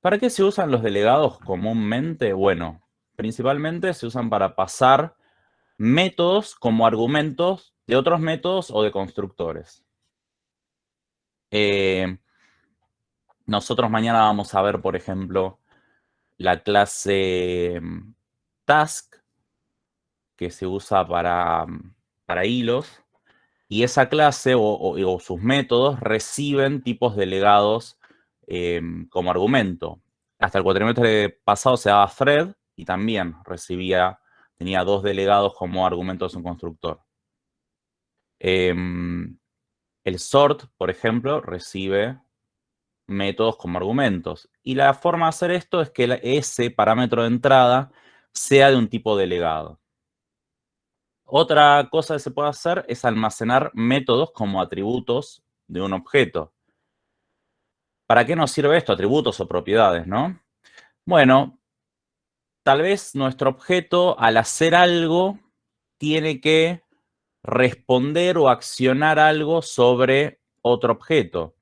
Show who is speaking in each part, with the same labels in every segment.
Speaker 1: ¿Para qué se usan los delegados comúnmente? Bueno, principalmente se usan para pasar métodos como argumentos de otros métodos o de constructores. Eh, nosotros mañana vamos a ver, por ejemplo, la clase mm, task, que se usa para, mm, para hilos, y esa clase o, sus métodos reciben tipos delegados em, como argumento. Hasta el cuatrimestre pasado se daba thread y también recibía, tenía dos delegados como argumentos en constructor. Em, el sort, por ejemplo, recibe métodos como argumentos. Y la forma de hacer esto es que ese parámetro de entrada sea de un tipo delegado. Otra cosa que se puede hacer es almacenar métodos como atributos de un objeto. ¿Para qué nos sirve esto? Atributos o propiedades, ¿no? Bueno, tal vez nuestro objeto al hacer algo tiene que responder o accionar algo sobre otro objeto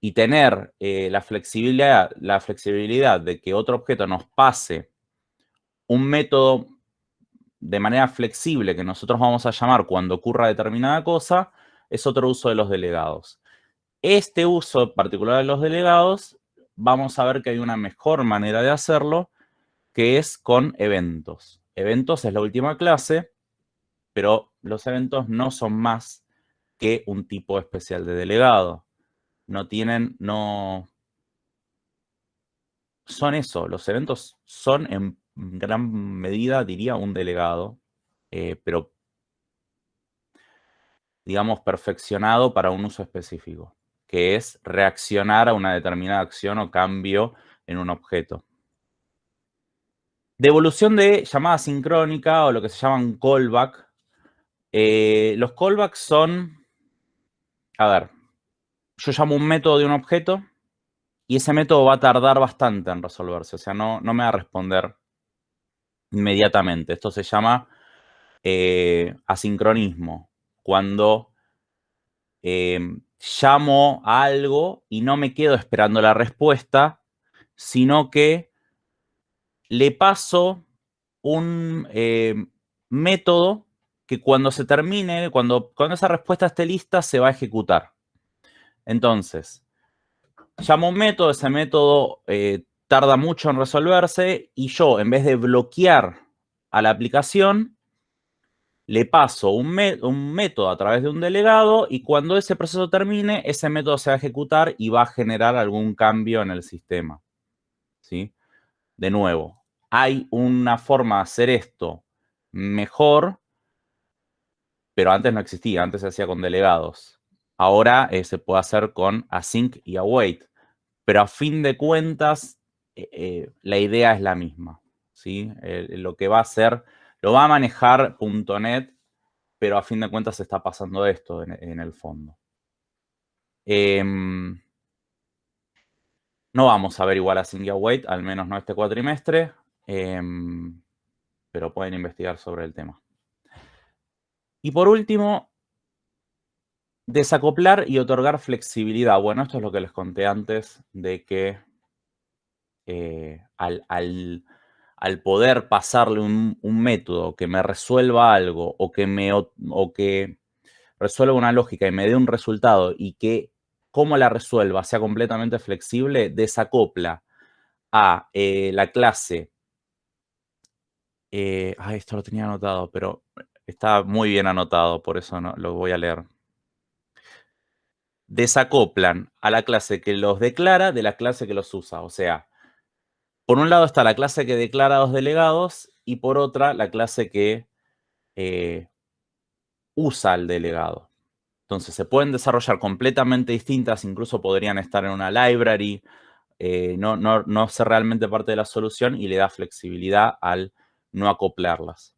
Speaker 1: y tener eh, la, flexibilidad, la flexibilidad de que otro objeto nos pase un método de manera flexible que nosotros vamos a llamar cuando ocurra determinada cosa, es otro uso de los delegados. Este uso particular de los delegados, vamos a ver que hay una mejor manera de hacerlo, que es con eventos. Eventos es la última clase, pero los eventos no son más que un tipo especial de delegado no tienen, no... Son eso, los eventos son en gran medida, diría, un delegado, eh, pero digamos, perfeccionado para un uso específico, que es reaccionar a una determinada acción o cambio en un objeto. Devolución de llamada sincrónica o lo que se llaman callback. Eh, los callbacks son, a ver, yo llamo un método de un objeto y ese método va a tardar bastante en resolverse. O sea, no, no me va a responder inmediatamente. Esto se llama eh, asincronismo. Cuando em, llamo a algo y no me quedo esperando la respuesta, sino que le paso un em, método que cuando se termine, cuando, cuando esa respuesta esté lista, se va a ejecutar. Entonces, llamo un método, ese método eh, tarda mucho en resolverse y yo, en vez de bloquear a la aplicación, le paso un, método a través de un delegado y cuando ese proceso termine, ese método se va a ejecutar y va a generar algún cambio en el sistema. ¿Sí? De nuevo, hay una forma de hacer esto mejor, pero antes no existía, antes se hacía con delegados. Ahora eh, se puede hacer con async y await, pero a fin de cuentas eh, eh, la idea es la misma. ¿sí? lo que va a hacer, lo va a manejar .NET, pero a fin de cuentas se está pasando esto en, el fondo. Em, no vamos a ver igual async y await, al menos no este cuatrimestre, em, pero pueden investigar sobre el tema. Y por último, Desacoplar y otorgar flexibilidad. Bueno, esto es lo que les conté antes de que eh, al, poder pasarle un, método que me resuelva algo o que, me, o que resuelva una lógica y me dé un resultado y que cómo la resuelva sea completamente flexible, desacopla a eh, la clase. Eh, esto lo tenía anotado, pero está muy bien anotado, por eso no, lo voy a leer desacoplan a la clase que los declara de la clase que los usa. O sea, por un lado está la clase que declara a los delegados y por otra la clase que eh, usa al delegado. Entonces se pueden desarrollar completamente distintas, incluso podrían estar en una library, eh, no, no, no ser realmente parte de la solución y le da flexibilidad al no acoplarlas.